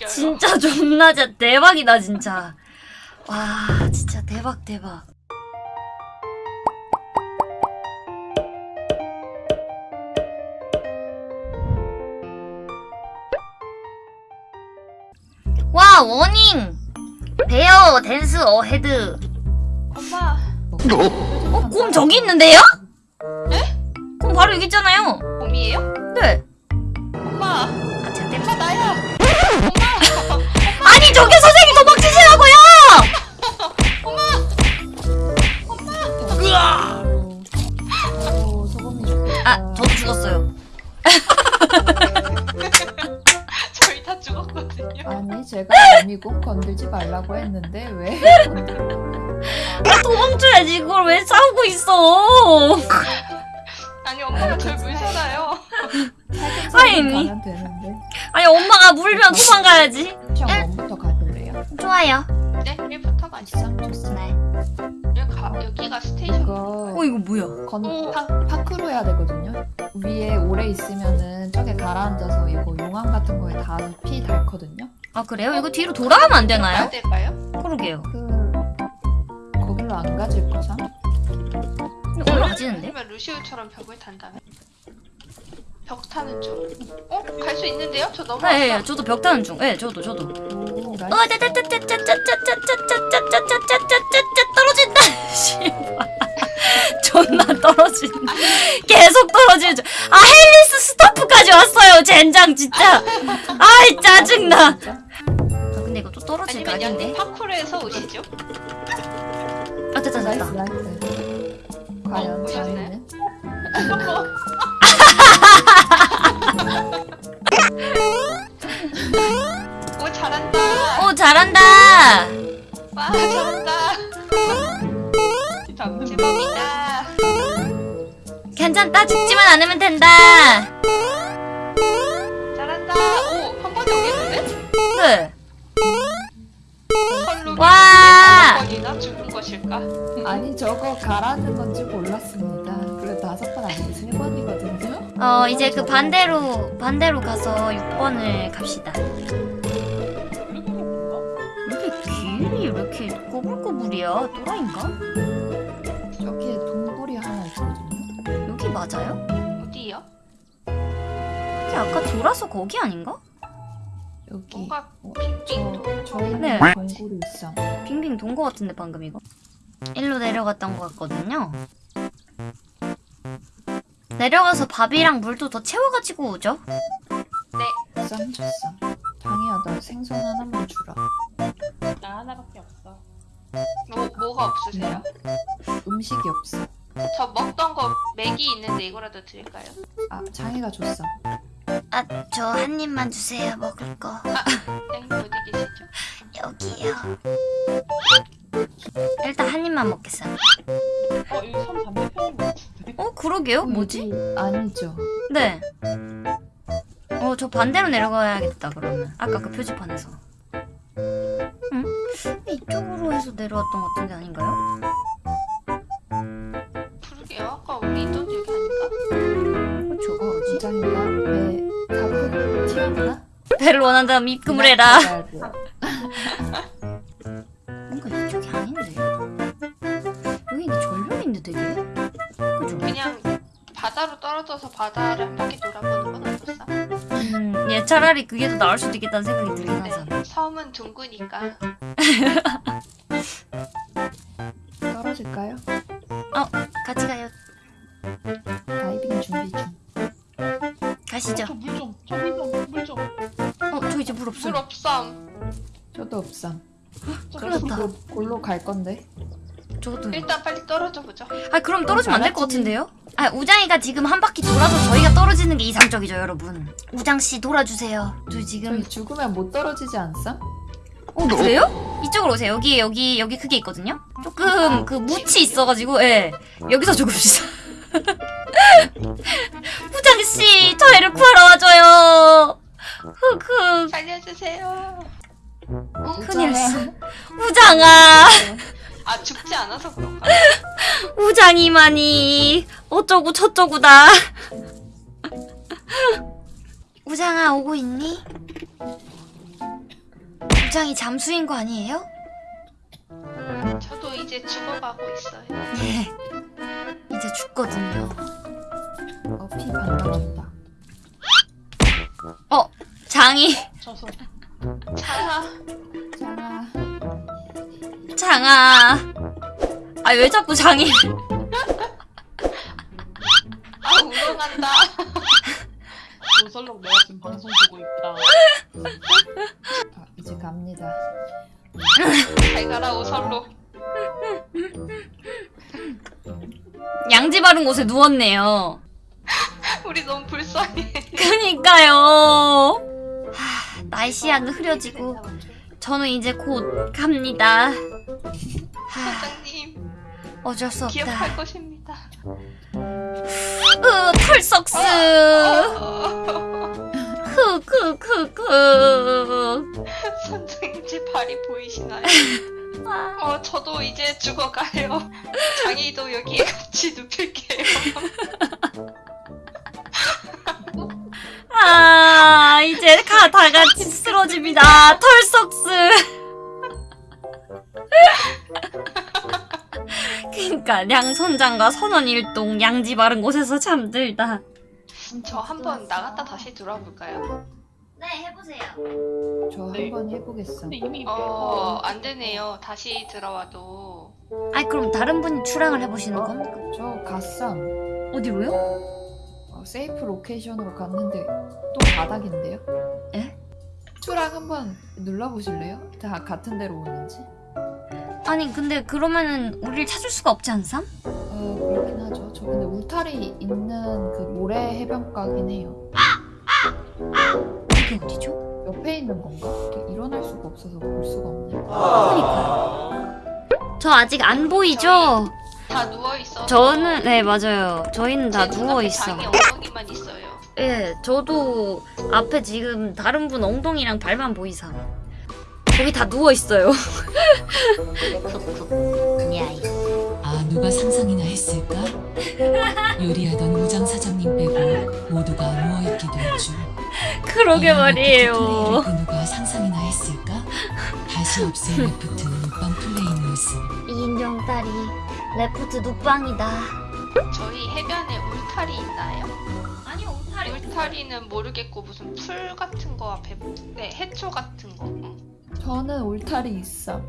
웃겨요. 진짜 존나 진짜 대박이다 진짜. 와 진짜 대박 대박. 와 warning bear dens ahead 엄마. 어? 곰 저기 있는데요? 네? 곰 바로 여기 있잖아요 곰이에요? 네 엄마. 아, 제가 때문에 나야. 엄마. 아니 저기 선생님 도망치시라고요 소금이 좋겠다. 아 저도 죽었어요 저희 다 죽었거든요. 아니, 제가 어미곰 건들지 말라고 했는데 왜? 도망쳐야지 이걸 왜 싸우고 있어 아니 엄마가 절 물잖아요. 아니. 아니 엄마가 물면 도망가야지 one부터 가볼래요? 좋아요 네, 1부터 가시죠. 쌈 좋습니다. 네. 여기 가, 여기가 station. 이거 어 이거 뭐야 건 오. 파, parkour로 해야 되거든요. 위에 오래 있으면은 저게 가라앉아서 이거 용암 같은 거에 다 피 닳거든요. 아 그래요? 이거 뒤로 돌아가면 안 되나요? 가야 될까요? 그러게요 그 거길로 안 가질 거상? 올라가지는데? 아니면 루시우처럼 벽을 탄다면? 벽 타는 중. 어? 갈 수 있는데요? 저 넘어왔어. 네, 네 저도 벽 타는 중. 네, 저도 저도. 오, 어, nice. 짜짜짜짜짜짜짜짜짜짜짜짜짜짜짜 떨어진다. 존나 떨어진다. 계속 떨어지는 중. 아 헬리스 스타프까지 왔어요. 젠장 진짜. 아이 짜증나. 아 근데 이거 또 떨어질 양님 각인데. 파쿠르에서 오시죠. 아 됐다 됐다. 과연? 자네는? 잘한다. 오 잘한다. 와 잘한다. 제법이다. 괜찮다. 죽지만 않으면 된다. 잘한다. 오한 번에 오겠는데? 네. 와. 한 번이나 죽은 것일까? 아니 저거 가라앉는 건지 몰랐습니다. 그래 다섯 번 아니고 세 번이거든요. 어 이제 그 반대로 반대로 가서 6번을 갑시다. 길이 왜 이렇게 꼬불꼬불이야? 또라인가? 저기에 동굴이 하나 있거든요. 여기 맞아요? 어디요? 여기 아까 돌아서 거기 아닌가? 여기 뭔가 어, 빙빙 저 저희는 네. 동굴이 있어. 빙빙 돈 거 같은데 방금 이거? 일로 내려갔던 거 같거든요. 내려가서 밥이랑 물도 더 채워가지고 오죠. 쌈 줬어. 장이야 나 생선 하나만 주라. 뭐 뭐가 없으세요? 음식이 없어. 저 먹던 거 맥이 있는데 이거라도 드릴까요? 아 장이가 줬어. 아 저 한 입만 주세요 먹을 거. 양님 어디 계시죠? 여기요. 일단 한 입만 먹겠어요. 어, 여기 선 반대편인 것 같은데? 어 그러게요? 뭐지? 여기 아니죠. 네. 어, 저 반대로 내려가야겠다, 그러면. 아까 그 표지판에서. 응? 이쪽으로 해서 내려왔던 것 같은데 아닌가요? 그러게요. 아까 우리 있던 여기 아닌가? 어, 저거 뭐지? 장이가 배 가고 튀었나? 배를 원한다면 입금을 해라. 뭔가 이쪽이 아닌데. 여기 근데 절벽인데 되게? 그죠? 그냥 바다로 떨어져서 바다를 한 바퀴 돌아보는 건 어떻사? 음, 얘 차라리 그게 더 나을 수도 있겠다는 생각이 들긴 하잖아. 네, 섬은 둥그니까 떨어질까요? 같이 가요. 다이빙 준비 중. 가시죠. 저 물 좀, 저 물 좀, 물 좀. 어, 저 이제 물물 없어요. 없삼. 저도 없삼. 큰일 났다. 곧 골로 갈 건데. 저것도. 일단 빨리 떨어져 보죠. 아, 그럼 떨어지면 안 될 것. 같은데요? 아, 우장이가 지금 한 바퀴 돌아서 저희가 떨어지는 게 이상적이죠, 여러분. 우장씨 돌아주세요. 저 지금. 저희 죽으면 못 떨어지지 않쌈? 어 그래요? 이쪽으로 오세요. 여기 여기 여기 크게 있거든요. 조금 그 묻이 있어가지고 예 여기서 죽읍시다. 부장 씨 저희를 구하러 와줘요. 흑흑 살려주세요. 큰일 났어. 우장아 아 죽지 않아서 그런가? 우장이만이 어쩌고 저쩌고다. 우장아 오고 있니? 우장이 잠수인 거 아니에요? 저도 이제 죽어가고 있어요. 예. 이제 죽거든요. 어, 피 반갑다. 어, 장이, 저서 장아, 장아. 장아. 아, 왜 자꾸 장이. 아 우렁한다. 오설록 내가 지금 방송 보고 있다. 아, 이제 갑니다. 잘 가라 오설로. 양지 바른 곳에 누웠네요. 우리 너무 불쌍해. 그니까요. 하, 날씨는 흐려지고 저는 이제 곧 갑니다. 하, 사장님 어쩔 수 없다. 기억할 것입니다. 으, 털썩스. 흐흐흐흐. 선생님 제 발이 보이시나요? 아, 어 저도 이제 죽어가요. 장이도 여기에 같이 눕힐게요. 아, 이제 가, 다 같이 쓰러집니다. 털썩스. 그니까, 량선장과 선원일동 양지 바른 곳에서 잠들다. 저 한번 나갔다 다시 들어볼까요? 네, 해보세요. 저 네. 한번 해보겠어. 이미 어, 안 되네요. 다시 들어와도. 아이, 그럼 다른 분이 출항을 해보시는 겁니까? 저 갓삼. 어디로요? 어, safe location으로 갔는데 또 바닥인데요? 에? 추락 한번 눌러보실래요? 다 같은 데로 오는지? 아니, 근데 그러면은 우리를 찾을 수가 없지 않삼? 어 그렇긴 하죠. 저 근데 울타리 있는 그 모래 해변가긴 해요. 이게 어디죠? 옆에 있는 건가? 일어날 수가 없어서 볼 수가 없네요. 그러니까요. 저 아직 안 보이죠? 다 누워 있어. 저는, 네, 맞아요. 저희는 다 누워 있어. 장이 엉덩이만 있어요. 예, 저도 앞에 지금 다른 분 엉덩이랑 발만 보이삼. 거기 다 누워 있어요. 야이. 아 누가 상상이나 했을까? 요리하던 우장 사장님 빼고 모두가 누워있게 될 줄. 그러게 말이에요. 그 누가 상상이나 했을까? 다시 없을 Raft 눕방 플레이 모습. 이인정 딸이 Raft 눕방이다. 저희 해변에 울타리 있나요? 아니요, 울타리. 울타리는 모르겠고 무슨 풀 같은 거 앞에 네 해초 같은 거. 응. 저는 울타리 있어.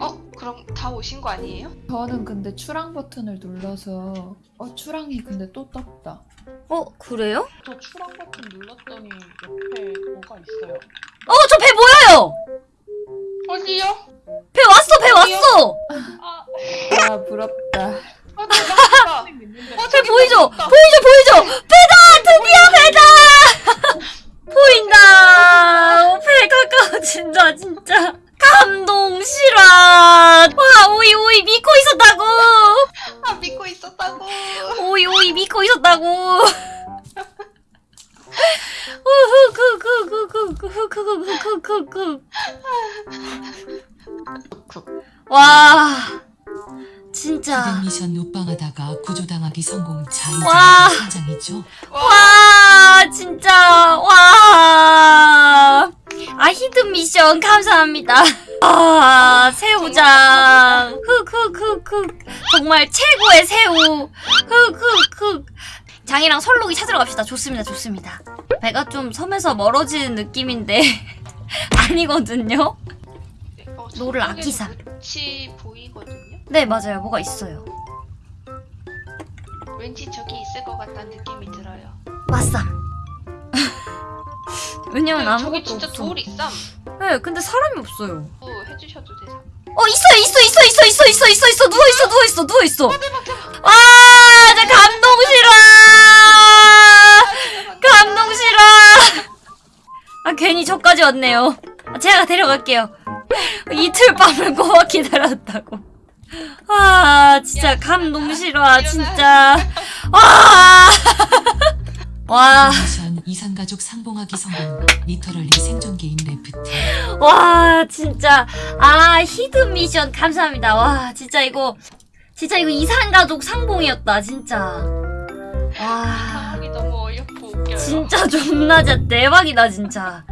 어 그럼 다 오신 거 아니에요? 저는 근데 추락 버튼을 눌러서 어 추락이 근데 또 떴다. 어, 그래요? 저 추락 버튼 눌렀더니 옆에 뭐가 있어요. 어, 저 배 보여요! 어디요? 배 왔어, 배 왔어! 감동 실화 와 오이 오이 믿고 있었다고 아 믿고 있었다고 오이 오이 믿고 있었다고 와 진짜 그 미션 노방하다가 구조당하기 성공 자이 장이죠 와 진짜 와아 hidden mission 감사합니다 아 새우장. 흑흑흑흑. 정말 최고의 새우. 흑흑흑. 장이랑 설록이 찾으러 갑시다. 좋습니다 좋습니다. 배가 좀 섬에서 멀어지는 느낌인데 아니거든요? 네, 어, 노를 아끼사. 끝이 보이거든요. 네 맞아요. 뭐가 있어요? 왠지 저기 있을 것 같다는 느낌이 들어요. 맞쌈 왜냐면 네, 저기 아무것도 진짜 없어. 돌 있삼. 네 근데 사람이 없어요 또 해주셔도 되삼. 어 있어 있어 있어 있어 있어 있어 있어 있어 누워 있어 누워 있어 누워 있어. 와, 저 감동 실화. 감동 실화. 아 괜히 저까지 왔네요. 아, 제가 데려갈게요. 이틀 밤을 꼬마 기다렸다고. 와 진짜 감동 실화 진짜. 와. 와. 이산가족 상봉하기 성공. literally 생존 게임 Raft. 와 진짜 아 hidden mission 감사합니다 와 진짜 이거 진짜 이거 이산 가족 상봉이었다 진짜 와 상황이 너무 어이없고 웃겨요. 진짜 존나 진짜 대박이다 진짜